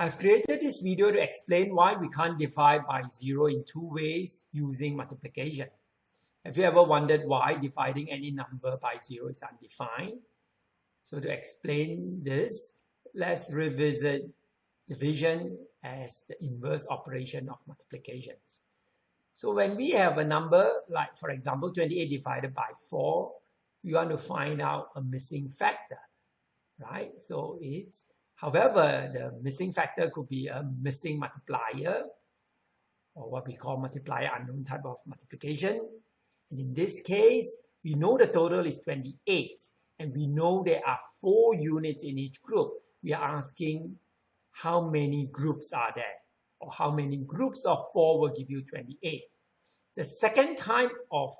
I've created this video to explain why we can't divide by zero in two ways using multiplication. Have you ever wondered why dividing any number by zero is undefined? So to explain this, let's revisit division as the inverse operation of multiplications. So when we have a number, like for example, 28 divided by 4, we want to find out a missing factor, right? So it's However, the missing factor could be a missing multiplier or what we call multiplier unknown type of multiplication. And in this case, we know the total is 28 and we know there are four units in each group. We are asking how many groups are there or how many groups of four will give you 28. The second type of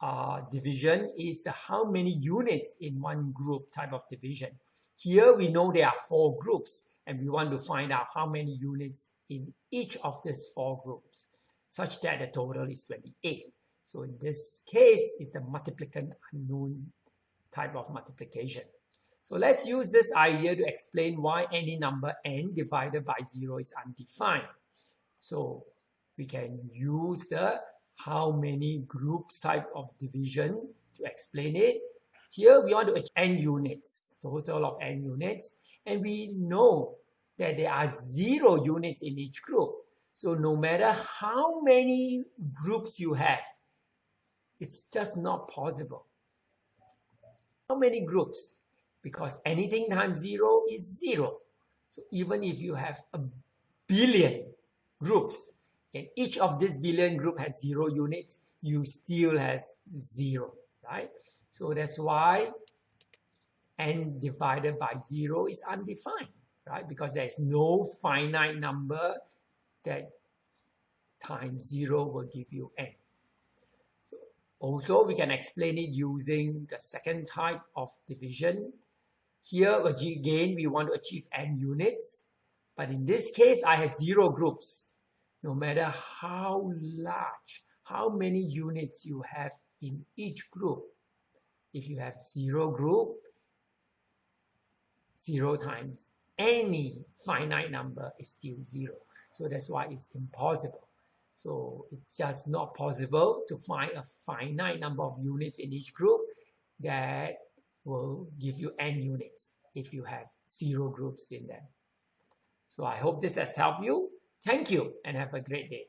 uh, division is the how many units in one group type of division. Here we know there are four groups and we want to find out how many units in each of these four groups such that the total is 28. So in this case, it's the multiplicand unknown type of multiplication. So let's use this idea to explain why any number n divided by 0 is undefined. So we can use the how many groups type of division to explain it here we want to n units, total of n units, and we know that there are zero units in each group. So no matter how many groups you have, it's just not possible. How many groups? Because anything times zero is zero. So even if you have a billion groups, and each of these billion group has zero units, you still has zero, right? So that's why n divided by 0 is undefined, right? Because there's no finite number that times 0 will give you n. So also, we can explain it using the second type of division. Here, again, we want to achieve n units. But in this case, I have zero groups. No matter how large, how many units you have in each group, if you have zero group, zero times any finite number is still zero. So that's why it's impossible. So it's just not possible to find a finite number of units in each group that will give you n units if you have zero groups in them. So I hope this has helped you. Thank you and have a great day.